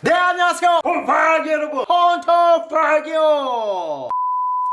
네 안녕하세요. 홈파기 여러분. 헌터파기요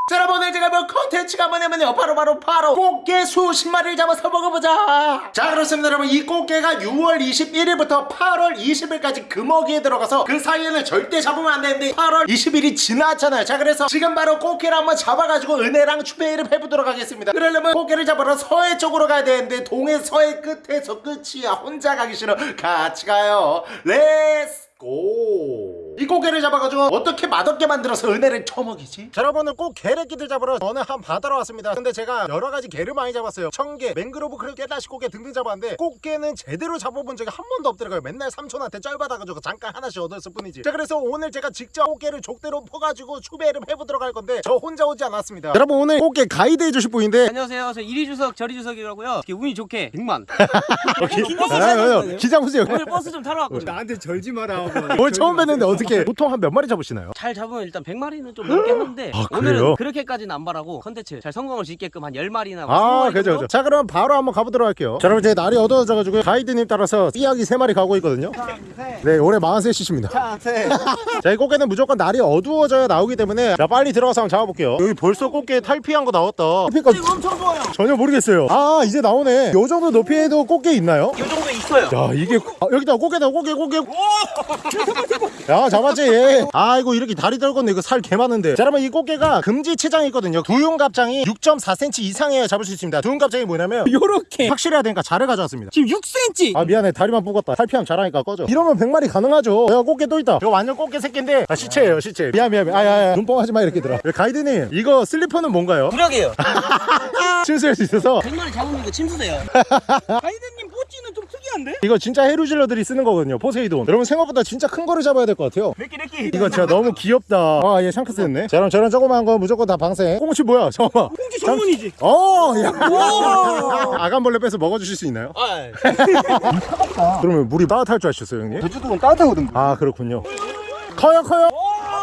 자 여러분 오늘 제가 뭐 컨텐츠가 뭐냐면요. 바로 바로 바로 꽃게 수십 마리를 잡아서 먹어보자. 자 그렇습니다. 여러분 이 꽃게가 6월 21일부터 8월 20일까지 금어기에 들어가서 그 사이에는 절대 잡으면 안 되는데 8월 20일이 지났잖아요. 자 그래서 지금 바로 꽃게를 한번 잡아가지고 은혜랑 추배를 해보도록 하겠습니다. 그러려면 꽃게를 잡으러 서해 쪽으로 가야 되는데 동해 서해 끝에서 끝이야. 혼자 가기 싫어. 같이 가요. 렛츠 고! 이 꽃게를 잡아가지고 어떻게 맛없게 만들어서 은혜를 처먹이지? 자, 여러분은 꼭 게래끼들 잡으러 어느 한 바다로 왔습니다 근데 제가 여러가지 게를 많이 잡았어요 청게, 맹그로브 크랩, 깨다시 꽃게 등등 잡았는데 꽃게는 제대로 잡아본 적이 한 번도 없더라고요 맨날 삼촌한테 쩔받아가지고 잠깐 하나씩 얻었을 뿐이지 자 그래서 오늘 제가 직접 꽃게를 족대로 퍼가지고 추배를 해보도록 할 건데 저 혼자 오지 않았습니다 여러분 오늘 꽃게 가이드 해주실 분인데 안녕하세요. 저 이리 주석 저리 주석이라고요. 이렇게 운이 좋게 100만. 아, 기장 후세요 오늘 버스 좀 타러 왔거든요. 나한테 절지 마라. 오늘 처음 뵀는데 어떻게 보통 한 몇 마리 잡으시나요? 잘 잡으면 일단 100마리는 좀 넘게 하는데 아? 오늘은 그렇게까지는 안 바라고 컨텐츠 잘 성공을 짓게끔 한 10마리나 아 그죠 그죠. 자 그럼 바로 한번 가보도록 할게요. 자 여러분 이제 날이 어두워져 가지고 가이드님 따라서 삐약이 3마리 가고 있거든요. 네 올해 43이십니다. 자 이 꽃게는 무조건 날이 어두워져야 나오기 때문에 자 빨리 들어가서 한번 잡아볼게요. 여기 벌써 꽃게 탈피한 거 나왔다. 탈피가 엄청 좋아요. 전혀 모르겠어요. 아 이제 나오네. 요 정도 높이에도 꽃게 있나요? 이 정도 있어요. 야 이게 아, 여기다 꽃게다 꽃게 꽃게. 야 잡았지. 얘. 아이고 이렇게 다리 떨궜네. 이거 살 개 많은데. 자 여러분 이 꽃게가 금지 체장이 있거든요. 두윤갑장이 6.4cm 이상이어야 잡을 수 있습니다. 두윤갑장이 뭐냐면 요렇게. 확실해야 되니까 자를 가져왔습니다. 지금 6cm. 아 미안해. 다리만 뽑았다. 탈피하면 잘하니까 꺼져. 이러면 100마리 가능하죠. 야 꽃게 또 있다. 이거 완전 꽃게 새끼인데. 아 시체예요 시체. 미안 미안 미안. 아야야 눈뽕하지 마 이렇게 들어. 가이드님 이거 슬리퍼는 뭔가요? 구력이에요. 침수할 수 있어서. 100마리 잡으면 이거 침수돼요. 가이드님 뽀찌는 좀 특이한데? 이거 진짜 해루질러들이 쓰는 거거든요 포세이돈. 여러분 생각보다 진짜 큰 거를 잡아야 될 것 같아요. 몇개 몇개 이거 진짜 너무 귀엽다. 아얘 샹크스 했네. 자 그럼 저런 조그마한 거 무조건 다 방생. 꽁치 뭐야? 잠깐만. 꽁치 전문이지. 어 야. 아간벌레 빼서 먹어주실 수 있나요? 아, 그러면 물이 따뜻할 줄 아셨어요 형님? 제주도는 따뜻하거든. 아 그렇군요 커요 커요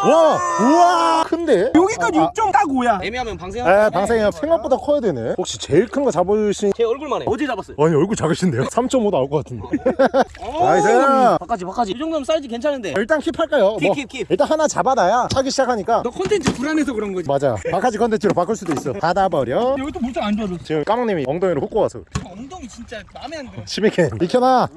와 우와 큰데? 여기까지 6.5야. 애매하면 방생. 아 방생이요 생각보다 커야 되네 혹시 제일 큰 거 잡으신 제 얼굴만 해. 어제 잡았어요. 아니 얼굴 작으신데요? 3.5 나올 것 같은데 나이스 박하지 박하지. 이 정도면 사이즈 괜찮은데. 일단 keep할까요? keep, keep, keep. 일단 하나 잡아놔야 하기 시작하니까 너 콘텐츠 불안해서 그런 거지. 맞아 박하지 컨텐츠로 바꿀 수도 있어 받아버려 여기 또 물정 안 좋아졌어. 지금 까망님이 엉덩이로 훅고 와서 그래. 엉덩이 진짜 마음에 안 들어. 심해캔 익혀놔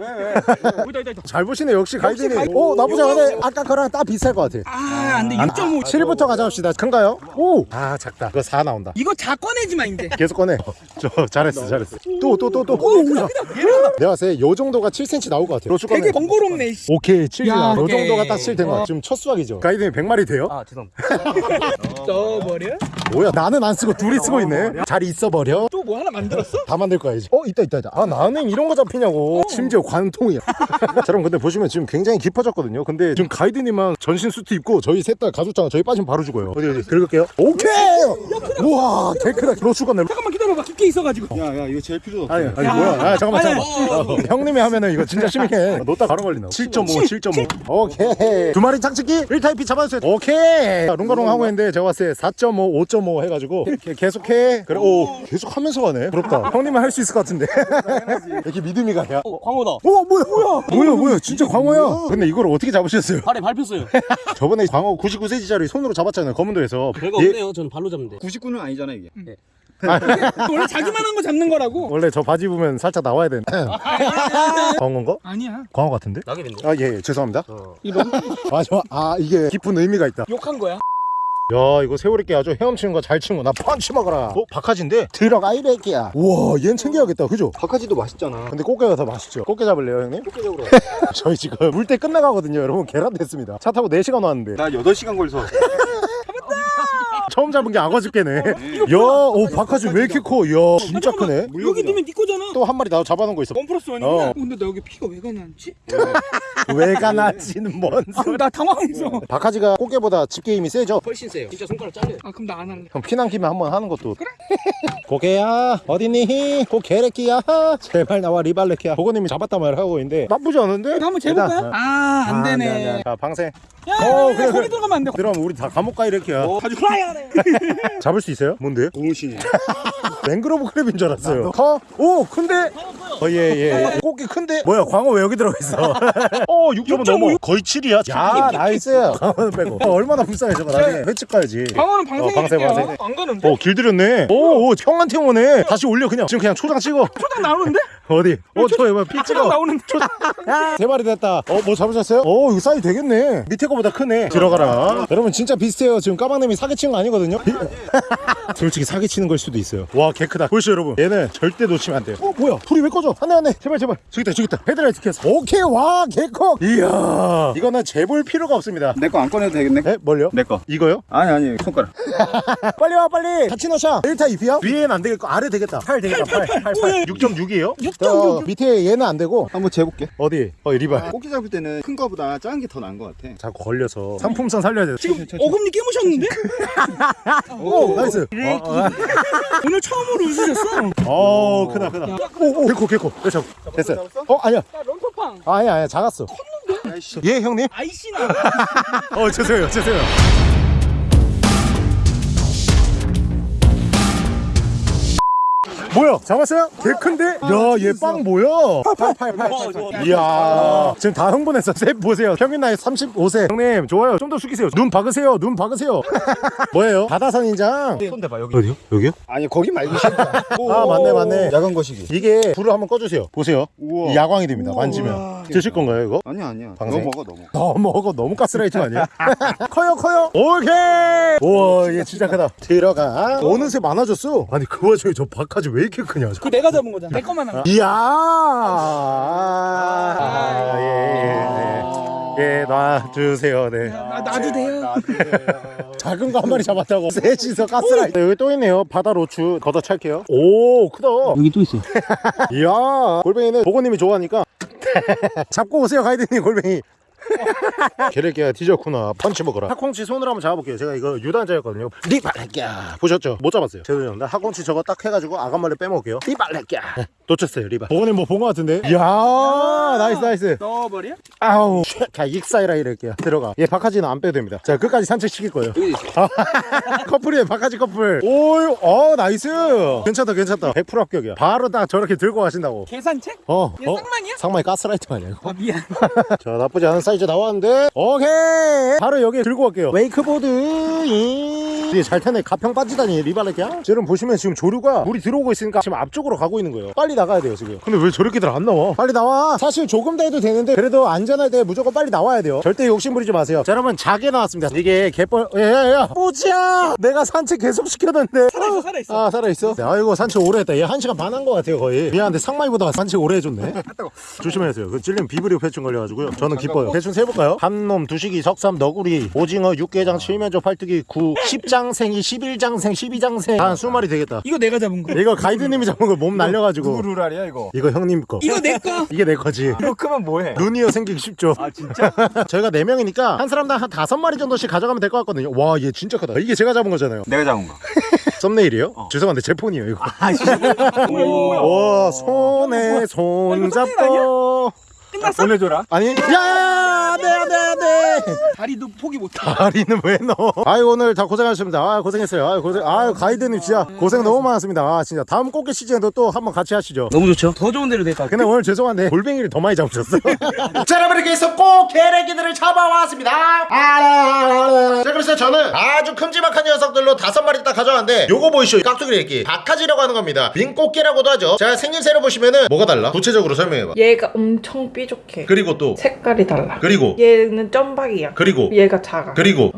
여기다. 잘 보시네 역시 가이드님 가이드. 오 나쁘지 않네 아까 거랑 딱 비슷할 것 같아 아, 안 돼. 6.5. 7부터 가져옵시다 큰가요? 오아 작다 그거 4 나온다 이거 자 꺼내지 마 이제. 계속 꺼내 저 잘했어 잘했어 또 또 또또 내가 봤을 때 요 정도가 7cm 나올 것 같아 되게 번거롭네. 씨. 오케이 7 야, 요. 정도가 딱 7된 거야 지금 첫 수확이죠 가이드님 100마리 돼요? 아, 죄송합니다. 떠버려? 뭐야 나는 안 쓰고 둘이 쓰고 있네 잘 있어버려 또 뭐 하나 만들었어? 다 만들 거야 이제 어 있다 있다 있다 아 나는 이런 거 잡히냐고 심지어 관통이야 자 여러분 근데 보시면 지금 굉장히 깊어졌거든요 근데 지금 가이드님만 전신 수트 입고 저희 셋 다 가죽장 저희 빠지면 바로 죽어요. 어디 어디? 긁을게요. 오케이! 우와 개크다. 너 죽었네. 잠깐만 기다려봐. 깊게 있어가지고. 야야 이거 제일 필요 없어 아니 아니 뭐야? 아 잠깐만 잠깐만. 어, 형님이 하면은 이거 진짜 심해. 놓다 바로 걸린다 7.5 7.5 오케이. 두 마리 착즙기 1타입 잡아주세요. 오케이. 룽가룽 하고 있는데 제가 봤을 때 4.5 5.5 해가지고 게- 계속해. 그래 오 계속 하면서 가네. 부럽다. 형님은 할 수 있을 것 같은데. 이렇게 믿음이 가냐 어, 광호다. 오 뭐야? 뭐야? 뭐야 뭐야? 진짜 광어야? 근데 이걸 어떻게 잡으셨어요? 발에 밟혔어요. 저번에 광어 99cm짜리 손으로 잡았잖아요 검은도에서. 별거 얘- 없네요. 전 발로 잡는데. 99는 아니잖아 이게 원래 자기만 한 거 잡는 거라고. 원래 저 바지 보면 살짝 나와야 되는 광어인가? 아니야. 광어 같은데? 낙엽인데. 아예 죄송합니다 이거 아, 저, 아 이게 깊은 의미가 있다 욕한 거야. 야 이거 새우리깨 아주 헤엄치는 거 잘 치는 거나 펀치 먹어라 어? 박하지인데 들어가 이 새끼야 우와 얜 챙겨야겠다 그죠? 박하지도 맛있잖아 근데 꽃게가 더 맛있죠 꽃게 잡을래요 형님? 꽃게 잡으러 저희 지금 물 때 끝나가거든요 여러분 계란 됐습니다 차 타고 4시간 왔는데 나 8시간 걸려서 잡은 게 악어 집게네 야오 박하지 왜 이렇게 커? 야 진짜 크네 여기 넣으면 네 거잖아. 또 한 마리 나 잡아놓은 거 있어 one plus one이구나. 어. 어. 근데 나 여기 피가 왜 가나 않지? 왜 가나지는 뭔 아, 소리 나 당황해서. 박하지가 꽃게보다 집게 힘이 세죠? 훨씬 세요. 진짜 손가락 잘려요. 아 그럼 나 안 할래. 그럼 피난 김에 한번 하는 것도 그래 고개야 어디니 고개래끼야 제발 나와 리발레키야 보고님이 잡았단 말을 하고 있는데 나쁘지 않은데 이거 한번 재볼까요? 일단, 어. 아, 안 아, 되네. 네, 네. 자 방생 야, 야, 어, 야, 그래, 거기 그래. 들어가면 안 돼. 그럼 우리 다 감옥 가 이렇게야. 아주 플라이어네. 잡을 수 있어요? 뭔데? 고무신이. 맹그로브 crab인 줄 알았어요. 커? 오, 큰데? 어, 예, 예. 꽃게 큰데? 뭐야, 광어 왜 여기 들어가 있어? 어, 6.5 넘어. 거의 7이야. 야, nice. 광어는 빼고. 어, 얼마나 불쌍해, 저거. 나중에 횟집 가야지. 광어는 방생. 어, 방생, 방생. 안 가는데? 어, 길들였네. 오, 오, 형한테 오네. 다시 올려, 그냥. 지금 그냥 초장 찍어. 초장 나오는데? 어디? 어, 저, 이거 피 초장 찍어. 나오는데? 세 마리 됐다. 어, 뭐 잡으셨어요? 어, 이거 사이즈 되겠네. 밑에 거보다 크네. 들어가라. 여러분, 진짜 비슷해요. 지금 까망님이 사기친 거 아니거든요? 솔직히 사기치는 걸 수도 있어요. 와, 개 크다. 보시죠, 여러분. 얘는 절대 놓치면 안 돼요. 어, 뭐야? 불이 왜 꺼져? 안 돼, 안 돼. 제발, 제발. 저기 있다, 저기 있다. 헤드라이트 켰어. 오케이, 와, 개 커. 이야. 이거는 재볼 필요가 없습니다. 내 거 안 꺼내도 되겠네. 에? 뭘요? 내 거. 이거요? 아니 아니 손가락. 빨리 와 빨리 같이 넣자 1타 2피야? 위에는 안 되겠고 아래 되겠다 8 되겠다 8 8 8 6.6이에요? 6.6. 밑에 얘는 안 되고 한번 재볼게. 어디? 어 리발 꽃게 잡을 때는 큰 거보다 작은 게 더 나은 것 같아. 자꾸 걸려서 상품성 살려야 돼 지금 어금니 깨무셨는데? 오 nice. 어, 어, 오늘 처음으로 웃으셨어. 어 크다 크다. 오 오 개코 개코. 됐어? 됐어 어? 아니야. 야, 런터팡. 아니야 아니야. 작았어. 예 형님? 아이씨나. 어 죄송해요 죄송해요 뭐야 잡았어요? 개 큰데? 야 얘 빵 뭐야? 8888 이야 지금 다 흥분했어 셋 보세요 평균 나이 35세 형님 좋아요 좀 더 숙이세요 눈 박으세요 눈 박으세요 뭐예요? 바다선 인장 손 대봐 여기. 어디요? 여기요? 아니 거기 말고. 아 맞네 맞네 야간 거시기. 이게 불을 한번 꺼주세요 보세요 우와. 야광이 됩니다 만지면 드실 건가요 이거? 아니야 아니야. 방생? 너 먹어 너 먹어. 너 먹어 너무 가스라이팅 아니야? 커요 커요 오케이 우와 얘 진짜 크다 들어가 어느새 많아졌어 아니 그 와중에 저 박하지 왜 이렇게 크냐 그거 내가 잡은 거잖아. 내 것만 한 거. 이야 아, 예, 예, 예. 예, 놔주세요. 네. 아, 놔도 돼요. 작은 거 한 마리 잡았다고. 셋이서 가스라이팅 여기 또 있네요. 바다 로추 걷어 찰게요. 오 크다. 여기 또 있어. 이야 골뱅이는 보고님이 좋아하니까. 잡고 오세요 가이드님 골뱅이 게레기야 뒤졌구나. 펀치 먹어라. 학꽁치 손으로 한번 잡아볼게요. 제가 이거 유단자였거든요. 리발레끼야 보셨죠? 못 잡았어요. 죄송합니다. 학꽁치 저거 딱 해가지고 아가말레 빼먹을게요. 리발레끼야 놓쳤어요 리발 보고님 뭐본 거 같은데? 이야 nice nice. 넣어버려? 아우. 자 익사이라 이럴게요. 들어가. 얘 박하지는 안 빼도 됩니다. 자 끝까지 산책시킬 거예요. 아, 커플이에요 박하지 커플. 오유 어 nice. 괜찮다 괜찮다. 100% 합격이야. 바로 딱 저렇게 들고 가신다고. 계산책? 어, 얘 쌍만이야? 상마이 가스라이팅 아니야 이거? 아, 미안. 자 나쁘지 않은 사이 즈 나왔는데. 오케이. 바로 여기 들고 갈게요. 웨이크보드 뒤에 잘 타네. 가평 빠지다니 리발레기야? 지금 보시면 지금 조류가 물이 들어오고 있으니까 지금 앞쪽으로 가고 있는 거예요. 빨리 나가야 돼요 지금. 근데 왜 저렇게들 안 나와? 빨리 나와. 사실 조금 더 해도 되는데 그래도 안전할 때 무조건 빨리 나와야 돼요. 절대 욕심 부리지 마세요. 자 여러분 작게 나왔습니다. 이게 개뻘 야야야 뽀지야! 내가 산책 계속 시켰는데. 살아있어, 살아있어. 아 살아있어? 네, 아이고 산책 오래 했다. 얘 한 시간 반 한 거 같아요 거의. 미안한데 상마이보다 산책 오래 해줬네. 조심하세요. 그 찔리면 비브리오 패충 걸려가지고요. 저는 기뻐요. 대충 세볼까요? 한놈 두식이 석삼 너구리 오징어 육개장 칠면조 팔뜨기 구 10장생이 11장생 12장생 한 20마리 되겠다 이거 내가 잡은 거. 이거 가이드님이 잡은 거 몸 날려가지고 루랄이야 이거. 이거 형님 거 이거 내 거. 이게 내 거지 이거 크면 뭐해? 루니어 생기기 쉽죠 아 진짜? 저희가 4명이니까 한 사람당 한 5마리 정도씩 가져가면 될 것 같거든요 와 얘 진짜 크다 이게 제가 잡은 거잖아요 내가 잡은 거. 썸네일이요? 죄송한데 제 폰이에요 이거 뭐야? 와 손에 손 잡고 끝났어? 보내줘라. 아니 야야야 안돼 안돼 안돼. 다리도 포기 못해. 다리는 왜 넣어? 아유 오늘 다 고생하셨습니다. 아 고생했어요. 아유 고생 아유 가이드님 진짜 고생 너무 많았습니다. 아 진짜. 다음 꽃게 시즌에도 또 한번 같이 하시죠. 너무 좋죠. 더 좋은 데로 됐다. 근데 오늘 죄송한데 골뱅이를 더 많이 잡으셨어. 자 여러분 이렇게 해서 꼭 게레기들을 잡아왔습니다. 아, 자 그래서 저는 아주 큼지막한 녀석들로 다섯 마리 딱 가져왔는데 요거 보이시죠? 깍두기 레기 박하지라고 하는 겁니다. 민꽃게라고도 하죠. 자 생김새를 보시면은 뭐가 달라? 구체적으로 설명해봐. 얘가 엄청 삐 죽해. 그리고 또 색깔이 달라. 그리고 얘는 점박이야. 그리고 얘가 작아. 그리고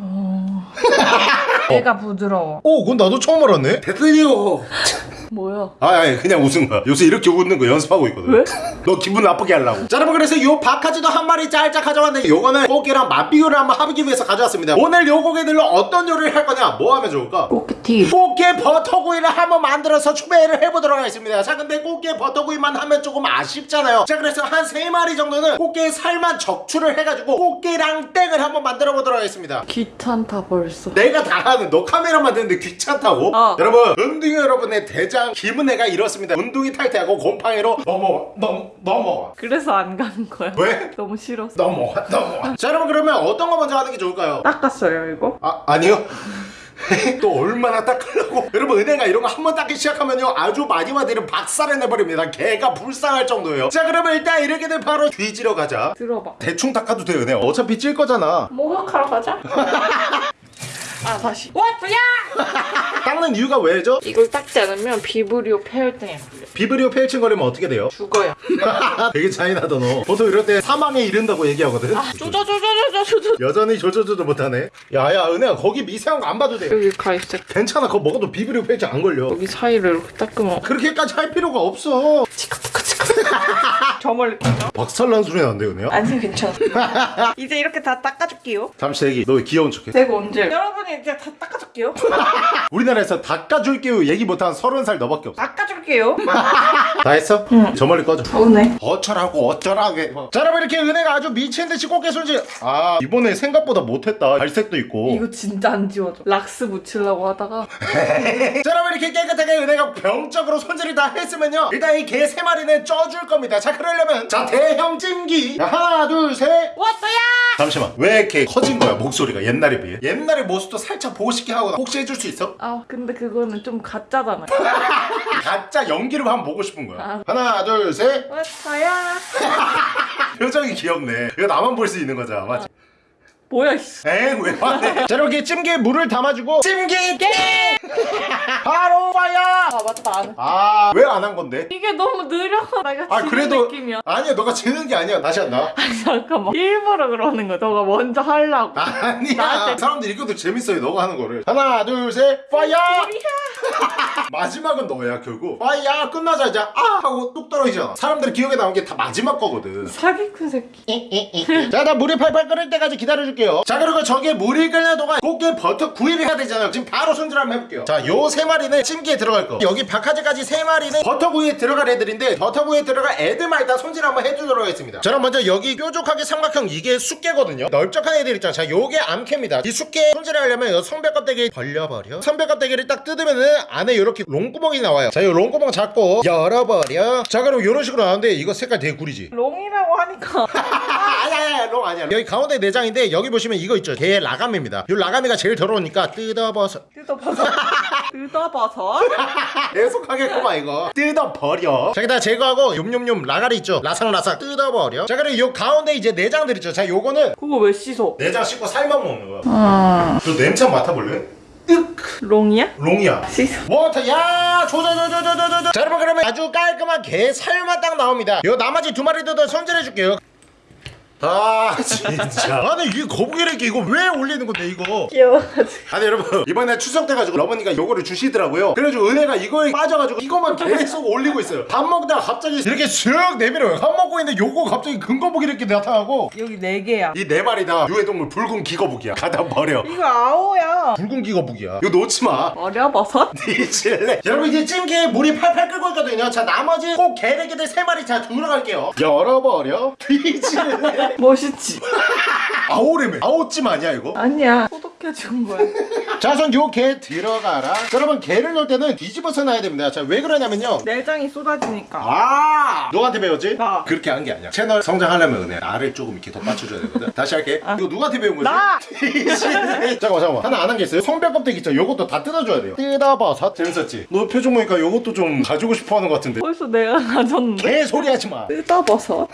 얘가 부드러워. 오 그건 나도 처음 알았네 대표님 뭐야? 아, 아니 그냥 웃은 거야. 요새 이렇게 웃는 거 연습하고 있거든. 왜? 너 기분 나쁘게 하려고. 자, 여러분 그래서 요 박하지도 한 마리 짤짝 가져왔는데 요거는 꽃게랑 맛비교를 한번 하기 위해서 가져왔습니다. 오늘 요 고개들로 어떤 요리를 할 거냐? 뭐 하면 좋을까? 꽃게티. 꽃게 버터구이를 한번 만들어서 추배를 해보도록 하겠습니다. 자, 근데 꽃게 버터구이만 하면 조금 아쉽잖아요. 자, 그래서 한 세 마리 정도는 꽃게 살만 적출을 해가지고 꽃게랑 땡을 한번 만들어 보도록 하겠습니다. 귀찮다 벌써. 내가 다 하는 너 카메라 만 드는데 귀찮다고? 어. 여러분 은둥이 여러분의 대장 대장 김은혜가 이렇습니다 운동이 탈퇴하고 곰팡이로 넘어와 넘, 넘어와 그래서 안 가는 거야. 왜? 너무 싫어서. 넘어와 넘어와 자 여러분 그러면 어떤 거 먼저 하는 게 좋을까요? 닦았어요 이거? 아 아니요 또 얼마나 닦으려고 여러분 은혜가 이런 거 한 번 닦기 시작하면요 아주 마디마 디를 박살을 내버립니다 개가 불쌍할 정도예요 자 그러면 일단 이렇게 되면 바로 뒤지러 가자 들어봐. 대충 닦아도 돼요 은혜 어차피 찔 거잖아 목욕하러 가자. 아 다시. 와프야! 닦는 이유가 왜죠? 이걸 닦지 않으면 비브리오 폐혈증에 걸려. 비브리오 폐혈증 걸리면 어떻게 돼요? 죽어요. 되게 잔인하다 너 보통 이럴 때 사망에 이른다고 얘기하거든 아 쪼쪼쪼쪼쪼쪼. 여전히 조조조조 못하네 야야 은혜야 거기 미세한 거 안 봐도 돼 여기 가 있어. 괜찮아 그거 먹어도 비브리오 폐혈증 안 걸려 여기 사이를 이렇게 닦으면 그렇게까지 할 필요가 없어 저 멀리 가죠? 박살난 소리 나는데 은혜야? 아니 괜찮아. 이제 이렇게 다 닦아줄게요. 잠시 대기 너 귀여운 척해 제가 언제? 여러분이 이제 다 닦아줄게요. 우리나라에서 닦아줄게요 얘기 못한 서른 살 너밖에 없어 닦아줄 게요. 다 했어? 저 멀리 꺼져 서운해. 어쩌라고 어쩌라게 자 여러분 이렇게 은혜가 아주 미친듯이 꽃게 손질 아 이번에 생각보다 못했다 갈색도 있고 이거 진짜 안 지워져. 락스 묻히려고 하다가 자 여러분 이렇게 깨끗하게 은혜가 병적으로 손질을 다 했으면요 일단 이 개 세 마리는 쪄줄 겁니다 자 그러려면 자 대형 찜기 자, 하나 둘셋 왔어야! 잠시만 왜 이렇게 커진 거야 목소리가 옛날에 비해 옛날의 모습도 살짝 보고 싶게 하고 혹시 해줄 수 있어? 아 근데 그거는 좀 가짜잖아요. 가짜 연기를 한번 보고 싶은 거야 아. 하나 둘셋 왔어야! 표정이 귀엽네 이거 나만 볼 수 있는 거잖아 맞지? 뭐야 이씨. 에이 왜 화내. 자 이렇게 찜기에 물을 담아주고 찜기 게 바로 와야 아 맞다 안 해. 아왜 안 한 건데? 이게 너무 느려서 내가 아 지는 그래도 느낌이야. 아니야 너가 지는 게 아니야. 다시 한다. 아니 잠깐만. 일부러 그러는 거야. 너가 먼저 하려고. 아니야. 나한테- 사람들이 이것도 재밌어요 너가 하는 거를. 하나 둘셋 fire! 마지막은 너야 결국. fire 끝나자마자. 아! 하고 뚝 떨어지잖아. 사람들이 기억에 남은 게 다 마지막 거거든. 사기꾼 새끼. 자, 나 물이 팔팔 끓을 때까지 기다려줄게 요. 자, 그리고 저게 물이 끓는 동안 꽃게 버터 구이를 해야 되잖아요. 지금 바로 손질 한번 해볼게요. 자, 요 세 마리는 찜기에 들어갈 거. 여기 박하지까지 세 마리는 버터 구이에 들어갈 애들인데 버터 구이에 들어갈 애들만 일단 손질 한번 해주도록 하겠습니다. 저는 먼저 여기 뾰족하게 삼각형 이게 수게거든요. 넓적한 애들 있잖아. 자, 요게 암게입니다. 이 수게 손질을 하려면 요 성별 껍데기 벌려버려. 성별 껍데기를 딱 뜯으면은 안에 요렇게 롱구멍이 나와요. 자, 요 롱구멍 잡고 열어버려. 자, 그럼 요런 식으로 나오는데 이거 색깔 되게 구리지. 롱이라고 하니까 롱 아니야. 여기 가운데 내장인데 여기 보시면 이거 있죠. 개 라가미입니다. 이 라가미가 제일 더러우니까 뜯어버서. 뜯어봐서 뜯어봐서 계속 하겠구만 이거. 뜯어버려. 자, 여기다 제거하고 욤욤욤 라가리 있죠. 라삭라삭 뜯어버려. 자, 그리고 요 가운데 이제 내장들 있죠. 자, 요거는 그거 왜 씻어? 내장 씻고 살만 먹는 거야. 아 저 냄새 맡아볼래? 롱이야? 롱이야. 씻어 water 야 조조조조조조조 자 여러분 그러면 아주 깔끔한 게 살만 딱 나옵니다 요 나머지 두 마리도 더 손질해줄게요 아 진짜. 아니 이게 거북이래기 이거 왜 올리는 건데 이거? 귀여워가지고. 아니 여러분. 이번에 추석 돼가지고 러버니가 요거를 주시더라고요. 그래가지고 은혜가 이거에 빠져가지고 이거만 계속 올리고 있어요. 밥 먹다가 갑자기 이렇게 쓱 내밀어요. 밥 먹고 있는데 요거 갑자기 근거북이 이렇게 나타나고. 여기 네 개야. 이 네 마리 다 유해동물 붉은 기거북이야. 가다 버려. 이거 아오야. 붉은 기거북이야. 이거 놓지마. 버려 버섯? 뒤질래. 여러분 이제 찜기에 물이 팔팔 끓고 있거든요. 자 나머지 꼭 개래기들 세 마리 자 들어갈게요. 열어버려. 뒤질래 멋있지? 아오래매 아오찜 아니야 이거? 아니야 소독 해준 거야? 자선 요개 들어가라. 여러분 개를 넣을 때는 뒤집어서 놔야 됩니다. 자 왜 그러냐면요. 내장이 쏟아지니까. 아! 누구한테 배웠지? 나. 그렇게 한 게 아니야. 채널 성장하려면 은혜. 나를 조금 이렇게 더 받쳐줘야 되거든. 다시 할게. 이거 누구한테 배운 거지? 나! 잠깐만 잠깐만. 하나 안 한 게 있어요? 성별 껍데기 있죠 요것도 다 뜯어줘야 돼요. 뜯어버섯 재밌었지? 너 표정 보니까 요것도 좀 가지고 싶어 하는 것 같은데. 벌써 내가 가졌는데 개소리 하지 마. 뜯어버섯.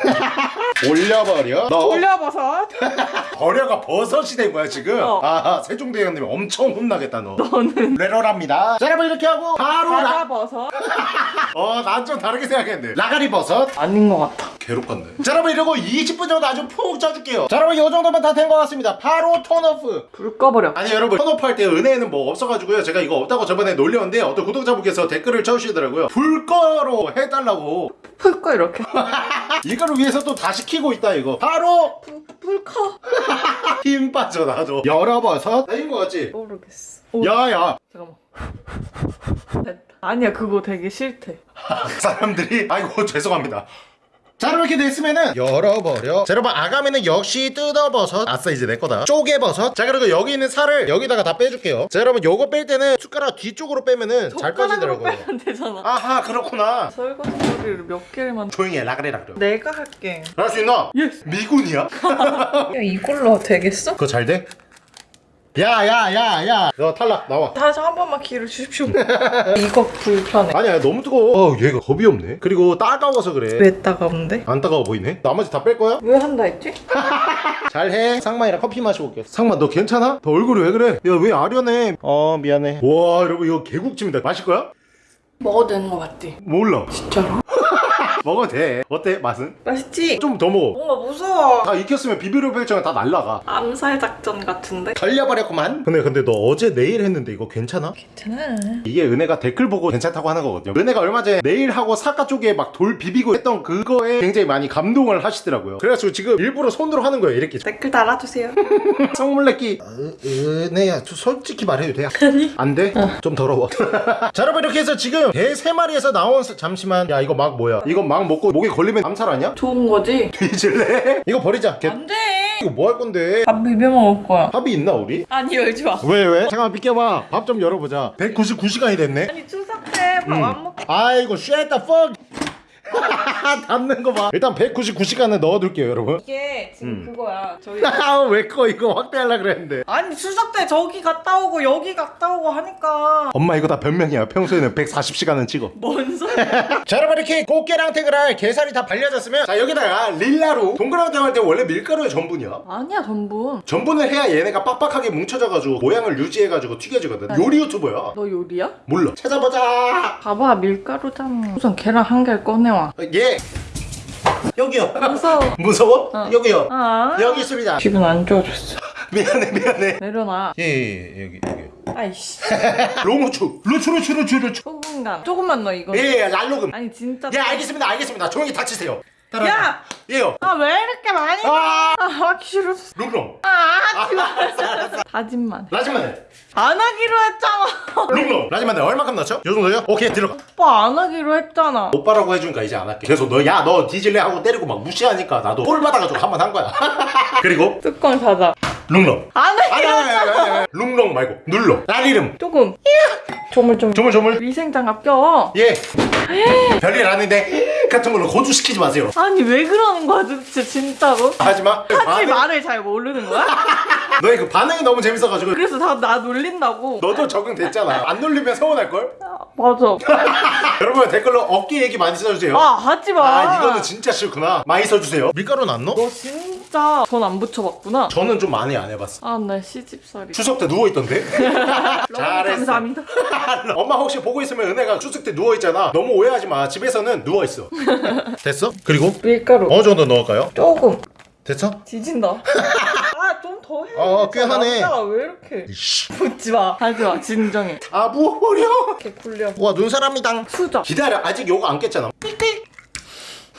올려버려. 너 올려버섯? 버려가 버섯이 된 거야 지금? 어. 아 세종대왕님 엄청 혼나겠다 너. 너는. 레러랍니다. 자 여러분 이렇게 하고 바로 라... 바다버섯? 어난 좀 다르게 생각했는데. 라가리 버섯? 아닌 것 같아 괴롭겠네. 자 여러분 이러고 20분 정도 아주 푹 쪄줄게요. 자 여러분 이 정도면 다 된 것 같습니다. 바로 턴오프. 불 꺼버려. 아니 여러분 턴오프 할 때 은혜에는 뭐 없어가지고요. 제가 이거 없다고 저번에 놀렸는데 어떤 구독자분께서 댓글을 쳐주시더라고요. 불 꺼로 해달라고. 풀꺼 이렇게. 이거를 위해서 또 다 시키고 있다 이거. 바로 불꺼 힘 빠져 나도. 열어버섯. 되는 거 같지? 모르겠어. 오, 야야 잠깐만. 됐다. 아니야 그거 되게 싫대. 사람들이 아이고 죄송합니다 자 이렇게 됐으면은 열어버려 자 여러분 아가미는 역시 뜯어버섯 아싸 이제 내 거다 쪼개버섯 자 그리고 여기 있는 살을 여기다가 다 빼줄게요 자 여러분 요거 뺄 때는 숟가락 뒤쪽으로 빼면은 잘 빠지더라고요 빼면 되잖아. 아하 그렇구나 설거지 소리를 몇 개를 만. 조용히 해 라그래 라그래 내가 할게. 할 수 있나? 예스. 미군이야? 야 이걸로 되겠어? 그거 잘 돼? 야야야야 너 탈락 나와 다시 한 번만 기회를 주십시오. 이거 불편해. 아니야 너무 뜨거워 어 얘가 겁이 없네 그리고 따가워서 그래 왜 따가운데? 안 따가워 보이네 나머지 다 뺄 거야? 왜 한다 했지? 잘해 상만이랑 커피 마시고 올게 상만 너 괜찮아? 너 얼굴이 왜 그래? 야 왜 아련해 어 미안해 와 여러분 이거 개국집니다 마실 거야? 먹어도 되는 거 맞지? 몰라 진짜로? 먹어도 돼 어때 맛은? 맛있지? 좀 더 먹어 뭔가 무서워. 다 익혔으면 비비로 별정은 다 날라가 암살 작전 같은데? 걸려버렸구만 근데 근데 너 어제 내일 했는데 이거 괜찮아? 괜찮아. 이게 은혜가 댓글 보고 괜찮다고 하는 거거든요 은혜가 얼마 전에 내일하고 사과 쪽에 막 돌 비비고 했던 그거에 굉장히 많이 감동을 하시더라고요 그래가지고 지금 일부러 손으로 하는 거예요 이렇게 댓글 달아주세요. 성물내기 은혜야 저 솔직히 말해도 돼? 아니 안 돼? 좀 더러워 자 여러분 이렇게 해서 지금 개세 마리에서 나온 사- 잠시만 야 이거 막 뭐야 이거 막 먹고 목에 걸리면 암살 아니야? 좋은 거지? 뒤질래? 이거 버리자 개, 안 돼. 이거 뭐 할 건데 밥 비벼 먹을 거야. 합이 있나 우리? 아니 열지 마. 왜 왜? 잠깐만 비켜봐 밥 좀 열어보자 199시간이 됐네 아니 추석 때 밥 안 먹고 아이고 the fuck 닫는 거 봐. 일단 199시간을 넣어둘게요 여러분. 이게 지금 그거야. 저희 왜꺼 이거 확대하려 그랬는데. 아니 추석 때 저기 갔다 오고 여기 갔다 오고 하니까. 엄마 이거 다 변명이야. 평소에는 140시간은 찍어. 뭔 소리? 자 여러분 이렇게 꽃게랑택을 할 게살이 다 발려졌으면 자 여기다가 릴라로 동그랑땡 할때 원래 밀가루의 전분이야. 아니야 전분. 전분을 해야 얘네가 빡빡하게 뭉쳐져가지고 모양을 유지해가지고 튀겨지거든. 요리 유튜버야. 너 요리야? 몰라. 찾아보자. 봐봐 밀가루잖아. 우선 계란 한 개를 꺼내와. 예 여기요 무서워. 무서워? 어. 여기요 아. 여기 있습니다 기분 안 좋아졌어. 미안해 미안해 내려놔. 예예 예, 여기 여기 아이씨. 로무추 루추 루추 루추 루추 소금간. 조금만 넣어 이거. 예, 예 랄로금 아니 진짜. 예 알겠습니다 알겠습니다 조용히 닫히세요 따라가. 야! 예요 아 왜 이렇게 많이? 아 아 하기 싫었어. 룽롱 아 하지 마. 다짐만. 해. 라지마늘 안 하기로 했잖아. 룽롱 라지마늘 얼마큼 넣죠? 요 정도요? 오케이 들어 오빠 안 하기로 했잖아. 오빠라고 해주니까 이제 안 할게 그래서 너 야너 뒤질래 하고 때리고 막 무시하니까 나도 꼴 받아가지고 한 번 한 거야 그리고 뚜껑 닫아. 룽롱 안 아니 하기로 아니 아니 아니, 아니 룽롱 말고 눌러 날 이름 조금. 조물조물. 조물 조물 위생장갑 껴. 예 별일 아닌데 같은 걸로 고주시키지 마세요 아니 왜 그러는 거야 도대체 진짜로? 하지마 사실 말을 잘 모르는 거야? 너의 그 반응이 너무 재밌어가지고 그래서 다 나 놀린다고. 너도 적응됐잖아 안 놀리면 서운할걸? 아, 맞아. 여러분 댓글로 어깨 얘기 많이 써주세요 아 하지 마. 아 이거는 진짜 싫구나 많이 써주세요 밀가루는 안 넣어? 너 진짜 전안 붙여봤구나. 저는 좀 많이 안 해봤어 아나 시집살이. 추석 때 누워있던데? 잘했어 감사합니다. 엄마 혹시 보고 있으면 은혜가 추석 때 누워있잖아 너무 오해하지 마 집에서는 누워있어 됐어? 그리고 밀가루. 어느 정도 넣을까요? 조금. 됐어? 지진다. 아좀더 해. 어, 꽤 하네. 왜 이렇게 이씨 붙지 마. 하지 마. 진정해. 아 부어버려 이렇게 굴려. 와 눈사람이당 수저. 기다려 아직 요거 안 깼잖아 삑삑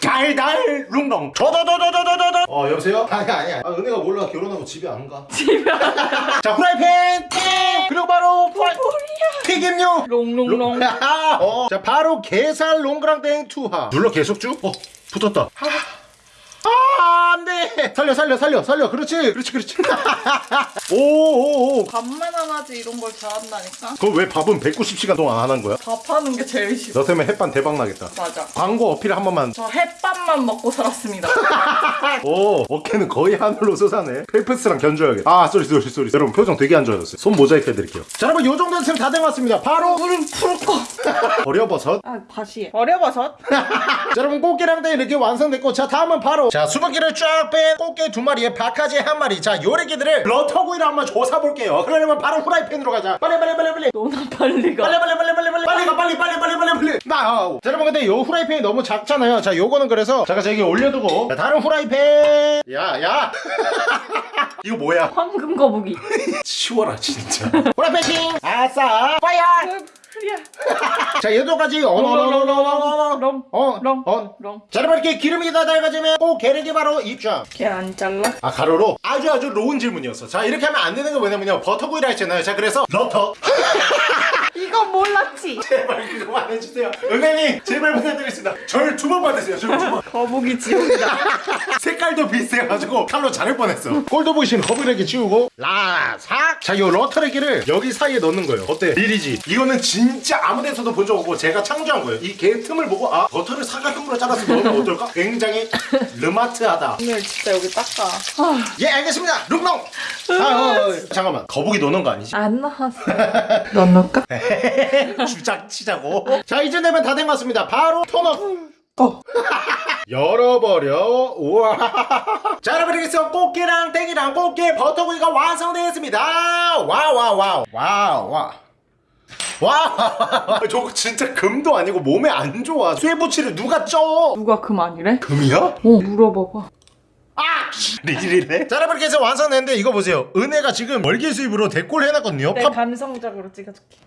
달달 룽롱 저더더더더더더. 어 여보세요? 아니 아니 아 은혜가 몰라. 결혼하고 집에 안가. 집에 자 후라이팬 땡 그리고 바로 프라이 튀김류! 롱롱롱. 어, 자 바로 게살 롱그랑땡 투하. 눌러 계속 쭉? 어 붙었다 아 안돼 살려 살려 살려 살려 그렇지 그렇지 그렇지 오오오 밥만 안 하지 이런 걸 잘한다니까. 그럼 왜 밥은 190시간 동안 안 한 거야? 밥하는 게 제일 싫어. 너 때문에 햇반 대박 나겠다 맞아. 광고 어필 한 번만 저 햇밥만 먹고 살았습니다. 오 어깨는 거의 하늘로 솟아네 펠프스랑 견줘야겠다 아 sorry sorry sorry 여러분 표정 되게 안 좋아졌어요 손 모자이크 해드릴게요 자 여러분 요 정도 됐으면 다된 것 같습니다 바로 물은 불 꺼. 버려버섯 아 다시 해. 어려버섯. 자 여러분 꽃게랑땡 이렇게 완성됐고 자 다음은 바로 자 수분기를 쫙 뺀 꽃게 두 마리에 박하지 한 마리. 자 요래기들을 러터구이를 한번 조사 볼게요. 그러려면 바로 후라이팬으로 가자. 빨리 빨리 빨리 빨리. 너나 빨리 가. 빨리 빨리 빨리 빨리 빨리 빨리 가. 빨리 빨리 빨리 빨리 빨리. 나 자, 여러분 근데 요 후라이팬이 너무 작잖아요. 자 요거는 그래서 잠깐 저기 올려두고. 자 다른 후라이팬. 야야. 이거 뭐야? 황금 거북이. 치워라 진짜. 후라이팬 킹. 아싸. 파이어 프리야. 자 얘도까지 어너너너너너너 럼. 어, 럼. 어. 럼. 자 여러분 이렇게 기름이 다 달궈지면 꼭 게르기 바로 입장 걔안 잘라? 아 가로로 아주 아주 로운 질문이었어 자 이렇게 하면 안 되는 거 뭐냐면요 버터구이를 했잖아요 자 그래서 러터 이건 몰랐지. 제발 그거만 해주세요 은혜님 제발 부탁드리겠습니다 절 두 번 받으세요 절 두번 거북이 지옥이다. 색깔도 비슷해가지고 칼로 자를 뻔했어 꼴도 보이신 거북이렇게 치우고 라삭 자이 러터레기를 여기 사이에 넣는 거예요 어때? 리리지 이거는 진짜 아무 데서도 본 적 없고 제가 창조한 거예요 이 개 틈을 보고 아 버터를 사각형으로 잘라서 넣으면 어떨까? 굉장히 르마트하다 오늘 진짜 여기 닦아. 아, 예 알겠습니다 룩농 아, 어, 어, 잠깐만 거북이 노는 거 아니지? 안. 넌 넣을까? 주작 치자고. 자 이제 되면 다 된 것 같습니다. 바로 톤업 어. 열어버려. 우와. 자 여러분 이렇게 해서 꽃게랑 땡이랑 꽃게 버터구이가 완성되었습니다. 와와와우. 와와 와 저거 진짜 금도 아니고 몸에 안 좋아. 쇠붙이를 누가 쪄? 누가 그만이래? 금이야? 어, 물어봐봐. 아! 리리리네 자 여러분 이렇게 해서 완성됐는데 이거 보세요 은혜가 지금 월계 수입으로 데콜 해놨거든요 내 팝- 감성적으로 찍어줄게.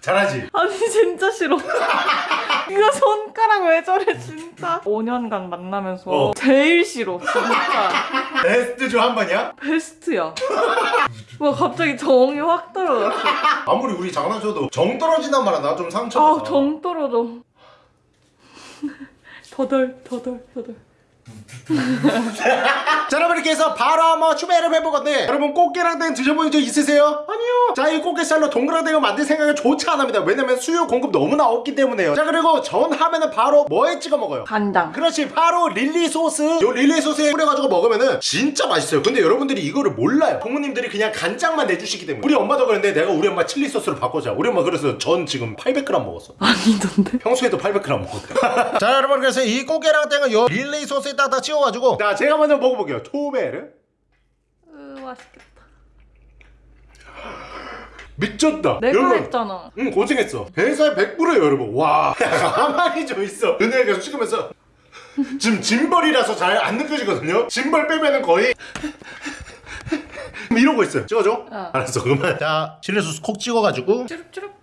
잘하지? 아니 진짜 싫어. 이거 손가락 왜 저래 진짜. 5년간 만나면서 어. 제일 싫어 진짜. 베스트 조한 번이야? 베스트야. 와 갑자기 정이 확 떨어졌어. 아무리 우리 장난쳐도 정 떨어진단 말이야 나 좀 상처받아 아정 떨어져. 더덜 더덜 더덜. 자 여러분 이렇게 해서 바로 한번 추배를 해볼 건데 여러분 꽃게랑 땡 드셔본 적 있으세요? 아니요. 자 이 꽃게살로 동그랑땡을 만들 생각을 조차 안 합니다. 왜냐면 수요 공급 너무나 없기 때문에요. 자 그리고 전 하면은 바로 뭐에 찍어 먹어요? 간장. 그렇지 바로 릴리 소스. 요 릴리 소스에 뿌려가지고 먹으면은 진짜 맛있어요. 근데 여러분들이 이거를 몰라요. 부모님들이 그냥 간장만 내주시기 때문에. 우리 엄마도 그랬는데 내가 우리 엄마 칠리 소스로 바꿔자. 우리 엄마 그래서 전 지금 800g 먹었어. 아니던데. 평소에도 800g 먹었대 자 여러분 그래서 이 꽃게랑 땡은 요 릴리 소스에 딱딱 찍어가지고. 자 제가 먼저 먹어볼게요. 토베르. 으 맛있겠다. 미쳤다. 내가 여러분. 했잖아. 응 고생했어. 배살 100%예요 여러분. 와 가만히 좀 있어. 은혜가 계속 찍으면서 지금 짐벌이라서 잘 안 느껴지거든요? 짐벌 빼면은 거의 이러고 있어요. 찍어줘. 어. 알았어 그러면 자 칠리 소스 콕 찍어가지고. 쭈룩쭈룩.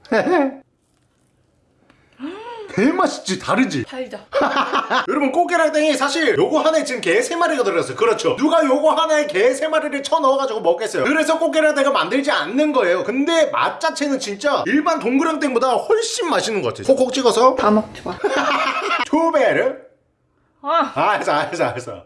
개맛있지 다르지? 달자. 여러분 꽃게랑 땡이 사실 요거 하나에 지금 개 세마리가 들어갔어요. 그렇죠? 누가 요거 하나에 개 세마리를 쳐넣어가지고 먹겠어요? 그래서 꽃게랑 땡을 만들지 않는 거예요. 근데 맛 자체는 진짜 일반 동그랑땡보다 훨씬 맛있는 것 같아요. 콕콕 찍어서. 다 먹지 마. 투베르? 아 아, 알았어, 알았어, 알았어.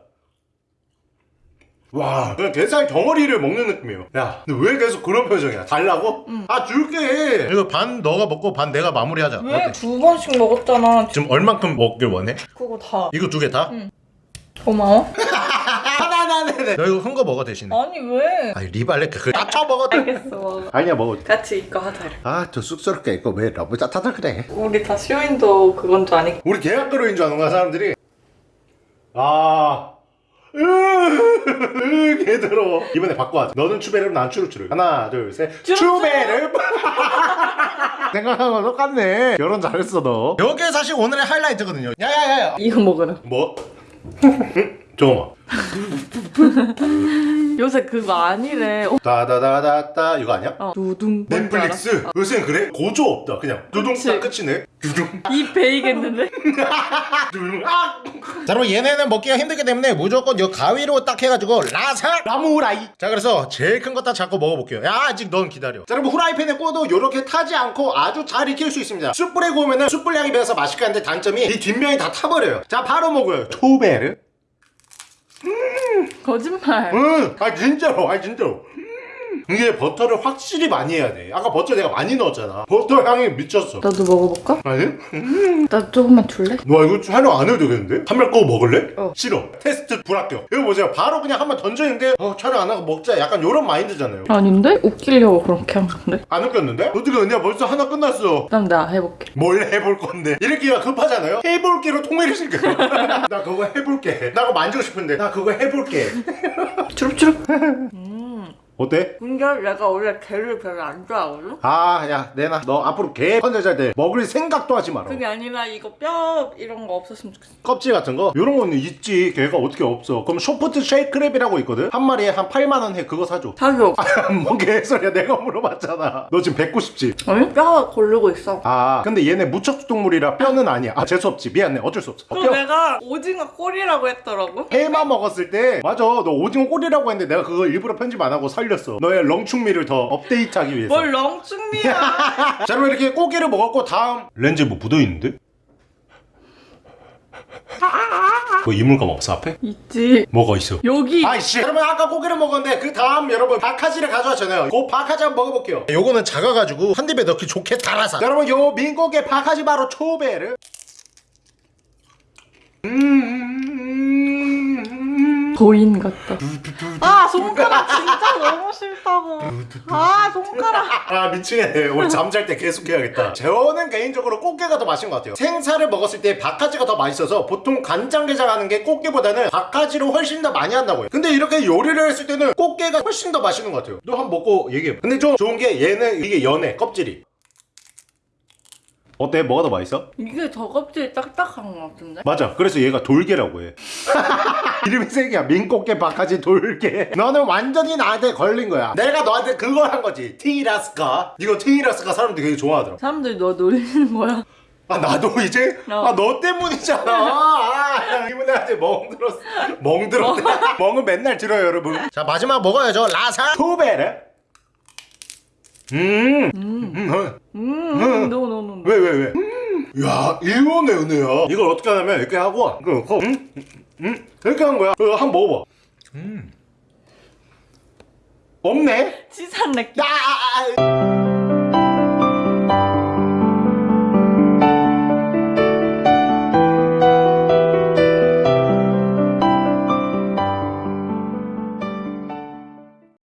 와, 그냥 게살 덩어리를 먹는 느낌이에요. 야, 근데 왜 계속 그런 표정이야? 달라고? 아, 줄게. 이거 반 너가 먹고 반 내가 마무리하자. 왜 두 번씩 먹었잖아. 지금 얼만큼 먹길 원해? 그거 다. 이거 두 개 다? 고마워. 하나, 하나, 하나, 너 이거 큰 거 먹어 대신에. 아니 왜? 아니, 리발레 그걸 다쳐 먹어. 알겠어. 아니야, 먹어. 같이 이거 하자. 이렇게. 아, 저 쑥스럽게 이거 왜 러브 짜타다 그래? 우리 다 쇼인도 그건 줄 아니까. 우리 계약그로인 줄 아는 거야, 사람들이. 아. 으, 으, 개더러워. 이번에 바꿔하자. 너는 추베르, 난 추루추루. 하나, 둘, 셋. 추베르. 생각한 거 똑같네. 결혼 잘했어, 너. 여기 사실 오늘의 하이라이트거든요. 야야야야. 이거 먹으라. 뭐? 응? 잠깐만. 요새 그거 아니래. 어, 다다다다다 이거 아니야? 어. 두둥. 넷플릭스? 요새 그래? 고조 없다. 그냥 두둥. 딱 끝이네. 두둥. 입 베이겠는데? 두둥. 아! 자, 그럼 얘네는 먹기가 힘들기 때문에 무조건 요 가위로 딱 해가지고 라사 라무라이. 자, 그래서 제일 큰 거 딱 잡고 먹어볼게요. 야, 아직 넌 기다려. 자, 여러분 후라이팬에 구워도 요렇게 타지 않고 아주 잘 익힐 수 있습니다. 숯불에 구우면은 숯불 향이 배어서 맛있게 하는데 단점이 이 뒷면이 다 타버려요. 자, 바로 먹어요. 초베르. 거짓말. 응, 아 진짜로, 아 진짜로. 음. 이게 버터를 확실히 많이 해야 돼. 아까 버터 내가 많이 넣었잖아. 버터 향이 미쳤어. 나도 먹어볼까? 아니? 나 조금만 줄래? 와 이거 촬영 안 해도 되겠는데? 한명꺼 먹을래? 어. 싫어. 테스트 불합격. 이거 보세요. 바로 그냥 한번 던졌는데 어 촬영 안 하고 먹자. 약간 요런 마인드잖아요. 아닌데? 웃기려고 그렇게 한 건데? 안 웃겼는데? 어떻게 언니야 벌써 하나 끝났어. 그럼 나 해볼게. 뭘 해볼 건데? 이렇게가 급하잖아요? 해볼게로 통일을 시켜요. 나 그거 해볼게. 나 그거 만지고 싶은데. 나 그거 해볼게. 주룩주룩. 어때? 근데 내가 원래 게를 별로 안 좋아하거든? 아, 야, 내놔. 너 앞으로 게 컨텐츠 때 먹을 생각도 하지 마라. 그게 아니라 이거 뼈 이런 거 없었으면 좋겠어. 껍질 같은 거? 이런 거는 있지. 게가 어떻게 없어. 그럼 soft shell crab이라고 있거든? 한 마리에 한 8만원 해. 그거 사줘. 사줘. 뭐 개소리야. 내가 물어봤잖아. 너 지금 190지? 아니? 뼈가 고르고 있어. 아, 근데 얘네 무척추동물이라 뼈는 아니야. 아, 재수없지. 미안해. 어쩔 수 없어. 어, 뼈. 내가 오징어 꼬리라고 했더라고. 회만 먹었을 때 맞아 너 오징어 꼬리라고 했는데 내가 그거 일부러 편집 안 하고 살 살렸어 너의 렁충미를 더 업데이트하기 위해서 뭘 렁충미야. 자 여러분 이렇게 꽃게를 먹었고 다음 렌즈 뭐 묻어있는데? 뭐 이물감 없어 앞에? 있지. 뭐가 있어? 여기. 아이씨 여러분 아까 고기를 먹었는데 그 다음 여러분 바카지를 가져왔잖아요 그 바카지 한번 먹어볼게요 요거는 작아가지고 한 입에 넣기 좋게 달아서 자, 여러분 요 민고기 바카지 바로 초배를 음 도인 같다. 아 손가락 진짜 너무 싫다고. 아 손가락. 아 미치겠네 오늘 잠잘 때 계속 해야겠다 저는 개인적으로 꽃게가 더 맛있는 것 같아요 생사를 먹었을 때 바카지가 더 맛있어서 보통 간장게장 하는 게 꽃게보다는 바카지를 훨씬 더 많이 한다고요 근데 이렇게 요리를 했을 때는 꽃게가 훨씬 더 맛있는 것 같아요 너 한번 먹고 얘기해 근데 좀 좋은 게 얘는 이게 연해 껍질이 어때? 뭐가 더 맛있어? 이게 더 껍질이 딱딱한 것 같은데? 맞아 그래서 얘가 돌게라고 해 이름이 세 개야. 민꽃게 바카지 돌게. 너는 완전히 나한테 걸린 거야. 내가 너한테 그걸 한 거지. 티라스카. 이거 티라스카 사람들이 되게 좋아하더라. 사람들이 너 놀리는 거야. 아 나도 이제? 어. 아너 때문이잖아. 아 이분한테 멍들었어. 멍들었네 멍은 맨날 들어요 여러분. 자 마지막 먹어야죠 라사? 투베르 음음왜왜왜? 음, 음, 이거네 은혜야. 이걸 어떻게 하냐면 이렇게 하고 음? 음? 이렇게 한 거야? 이거 한번 먹어봐. 음. 없네? 치산 느낌. 야 아, 아, 아.